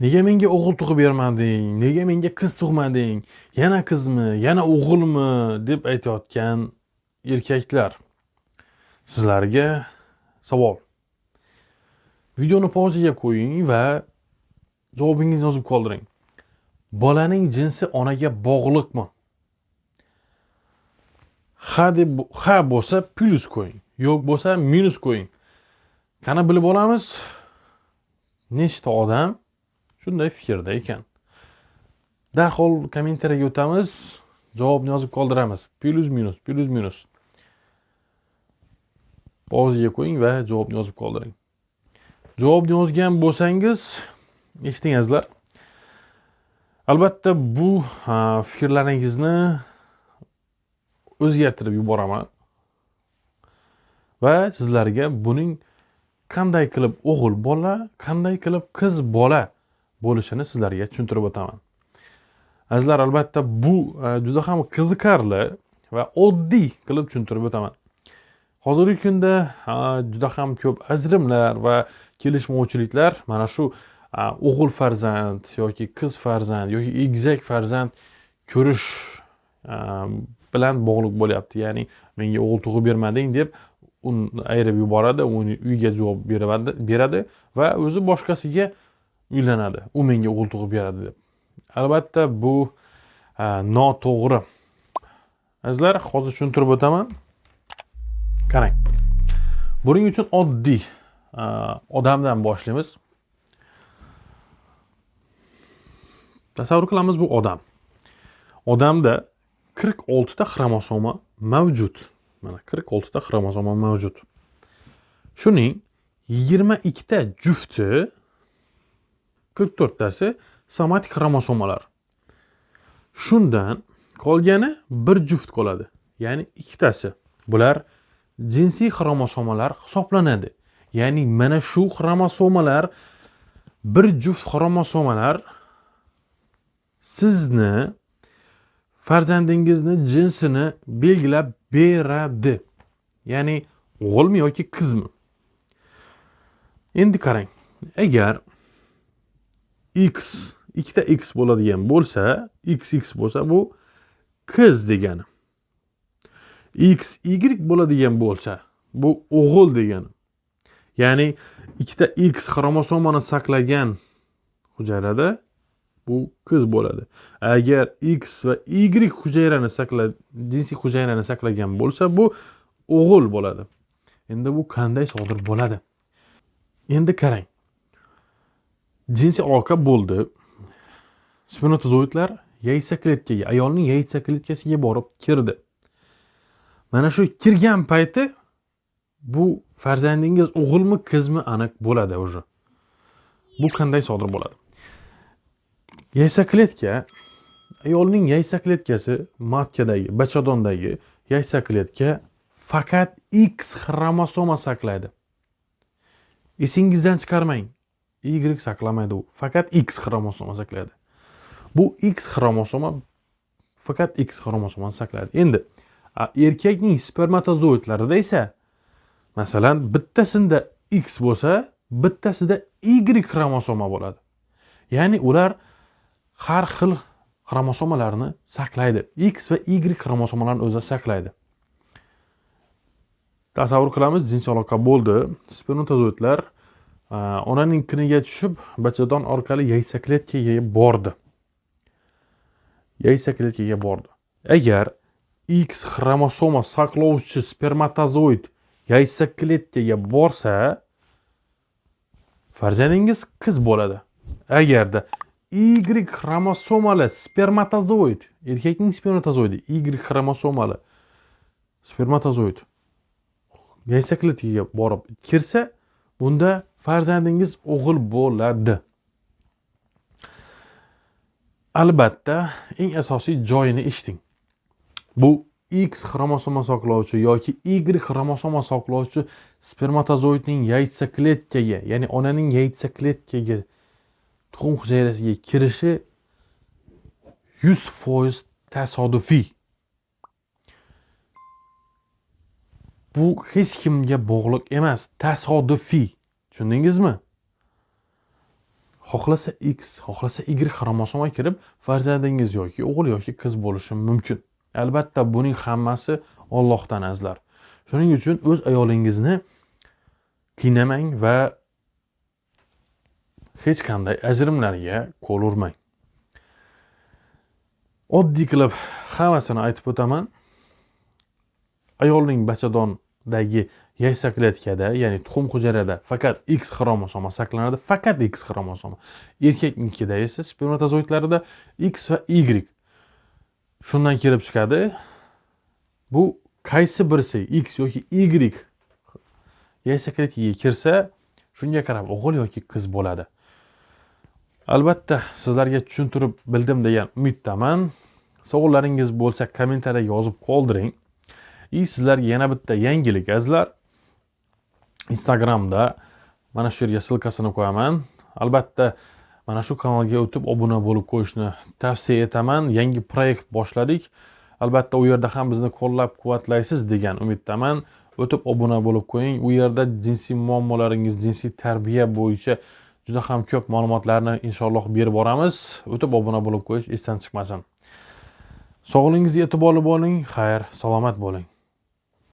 nega menga o'g'il tug'ib bermading? Nega menga qiz tug'mading? Yana qizmi? Yana o'g'ilmi? deb aytayotgan erkaklar. Sizlarga savol. Videoni pauzaga qo'ying va javobingizni yozib qoldiring. Bolaning jinsi onaga bog'liqmi? Ha deb ha bo'lsa plyus qo'ying yo'q bo'lsa minus qo'ying. Qani bilib olamiz? Nechta odam shunday fikrda ekan. Darhol kommentariyaga o'tamiz. Javobni yozib qoldiramiz. Plyus minus plyus minus. Pauzaga qo'ying va javobni yozib qoldiring. Javobni yozgan bo'lsangiz eshitdingizlar. Albatta bu fikrlaringizni o'zgartirib yuboraman. Va sizlarga buning qanday qilib o'g'il bola qanday qilib qiz bola bo'lishini sizlarga tushuntirib o'taman. Azizlar albatta bu e, juda ham qiziqarli va oddiy qilib tushuntirib o'taman. Hozirgi kunda e, juda ham ko'p ajrimlar va kelishmovchiliklar mana shu e, o'g'il farzand yoki qiz farzand yoki egizak farzand ko'rish bilan bog'liq bo'lyapti. Ya'ni menga o'g'il tug'ib bermading deb uni ayirib yuboradi uni uyga javob beradi va o'zi boshqasiga uylanadi. U menga o'g'il tug'ib beradi deb. Albatta bu e, noto'g'ri. Azizlar hozir tushuntirib o'taman. Qarang. Buning uchun oddiy e, odamdan boshlaymiz. Tasavvur qilamiz bu odam. Odamda qirq oltita xromosoma mavjud. Mana qirq oltita xromosoma mavjud. Shuning yigirma ikkita jufti qirq to'rttasi somatik xromosomalar. Shundan qolgani bir juft qoladi ya'ni ikkitasi. Bular jinsiy xromosomalar hisoblanadi ya'ni mana shu xromosomalar bir juft xromosomalar sizni farzandingizni jinsini belgilab beradi. Ya'ni o'g'ilmi yoki qizmi? Endi qarang agar x ikkita x bo'ladigan bo'lsa x x bo'lsa bu qiz degani. X y bo'ladigan bo'lsa bu o'g'il degani. Ya'ni ikkita x xromosomani saqlagan hujayrada bu qiz bo'ladi. Agar x va y hujayrani saqla jinsiy hujayrani saqlagan bo'lsa bu o'g'il bo'ladi. Endi bu qanday sodir bo'ladi? Endi qarang. Jinsiy aloqa bo'ldi. Spermatozoidlar yaysa kletkaga ayolning yaysa kletkasiga borib kirdi. Mana shu kirgan payti bu farzandingiz o'g'ilmi qizmi aniq bo'ladi уже. Bu qanday sodir bo'ladi? Yaysa ayolning yaysa kletkasi matkadagi bachadondagi yaysa kletka faqat x xromosoma saqlaydi. Esingizdan chiqarmang. Y saqlamaydi u faqat x xromosoma saqlaydi bu x xromosoma faqat x xromosomani saqlaydi endi erkakning spermatozoidlarida esa masalan bittasida x bo'lsa bittasida y xromosoma bo'ladi. Ya'ni ular har xil xromosomalarni saqlaydi x va y xromosomalarini o'zida saqlaydi tasavvur qilamiz jinsiy aloqa bo'ldi. Spermatozoidlar onaning kiniga tushib bachadon orqali yaysa kletkaga bordi. Yaysa kletkaga bordi. Agar x xromosoma saqlovchi spermatozoid yaysa kletkaga borsa farzandingiz qiz bo'ladi. Agarda y xromosomali spermatozoid erkakning spermatozoidi y xromosomali spermatozoid yaysa kletkaga borib kirsa bunda farzandingiz o'g'il bo'ladi. Albatta eng asosiy joyini eshiting. Bu x xromosoma saqlovchi yoki y xromosoma saqlovchi spermatozoidning yaytsa kletkaga ya'ni onaning yaytsa kletkaga tuxum hujayrasiga kirishi yuz foiz tasodifiy. Bu hech kimga bog'liq emas tasodifiy. Tushundingizmi? Xohlasa x xohlasa y xromosoma kirib farzandingiz yoki o'g'il yoki qiz bo'lishi mumkin. Albatta buning hammasi ollohdan azlar. Shuning uchun o'z ayolingizni qiynamang va hech qanday ajrimlarga qo'l urmang. Oddiy qilib hammasini aytib o'taman. Ayolning bachadondagi yaysa klatkada ya'ni tuxum hujayrada faqat x xromosomi saqlanadi faqat x xromosomi erkaknikida esa spermatozoidlarida x va y shundan kelib chiqadi. Bu qaysi birisi x yoki y yaysa klatkaga kirsa shunga qarab o'g'il yoki qiz bo'ladi. Albatta sizlarga tushuntirib bildim degan umiddaman. Savollaringiz bo'lsa kommentariyaga yozib qoldiring. И sizlarga yana bitta yangilik azizlar. Instagramda mana shu yerga ssilkasini qo'yaman. Albatta mana shu kanalga o'tib obuna bo'lib qo'yishni tavsiya etaman. Yangi proyekt boshladik. Albatta u yerda ham bizni qo'llab quvvatlaysiz degan umiddaman. O'tib obuna bo'lib qo'ying. U yerda jinsiy muammolaringiz jinsiy tarbiya bo'yicha juda ham ko'p ma'lumotlarni inshaalloh berib boramiz. O'tib obuna bo'lib qo'yish esdan chiqmasin. Sog'lig'ingizga e'tiborli bo'ling xayr salomat bo'ling.